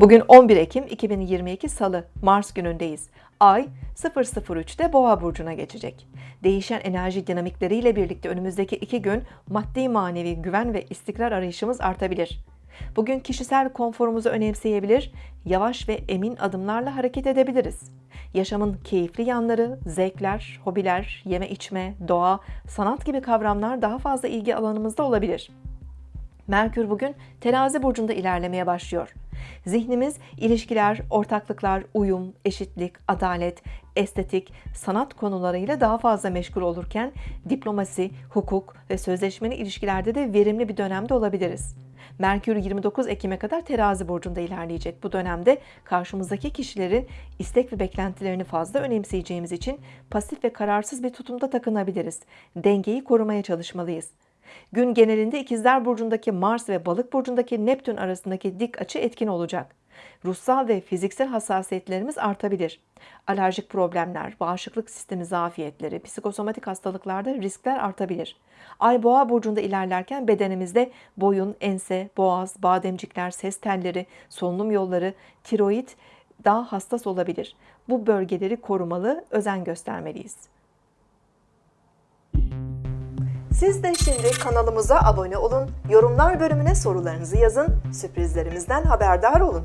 Bugün 11 Ekim 2022 Salı, Mars günündeyiz. Ay 003'te Boğa burcuna geçecek. Değişen enerji dinamikleriyle birlikte önümüzdeki iki gün maddi manevi güven ve istikrar arayışımız artabilir. Bugün kişisel konforumuzu önemseyebilir, yavaş ve emin adımlarla hareket edebiliriz. Yaşamın keyifli yanları, zevkler, hobiler, yeme içme, doğa, sanat gibi kavramlar daha fazla ilgi alanımızda olabilir. Merkür bugün terazi burcunda ilerlemeye başlıyor. Zihnimiz ilişkiler, ortaklıklar, uyum, eşitlik, adalet, estetik, sanat konularıyla daha fazla meşgul olurken diplomasi, hukuk ve sözleşmeli ilişkilerde de verimli bir dönemde olabiliriz. Merkür 29 Ekim'e kadar terazi burcunda ilerleyecek. Bu dönemde karşımızdaki kişilerin istek ve beklentilerini fazla önemseyeceğimiz için pasif ve kararsız bir tutumda takınabiliriz. Dengeyi korumaya çalışmalıyız. Gün genelinde İkizler Burcu'ndaki Mars ve Balık Burcu'ndaki Neptün arasındaki dik açı etkin olacak. Ruhsal ve fiziksel hassasiyetlerimiz artabilir. Alerjik problemler, bağışıklık sistemi zafiyetleri, psikosomatik hastalıklarda riskler artabilir. Ay Boğa burcunda ilerlerken bedenimizde boyun, ense, boğaz, bademcikler, ses telleri, solunum yolları, tiroid daha hassas olabilir. Bu bölgeleri korumalı, özen göstermeliyiz. Siz de şimdi kanalımıza abone olun, yorumlar bölümüne sorularınızı yazın, sürprizlerimizden haberdar olun.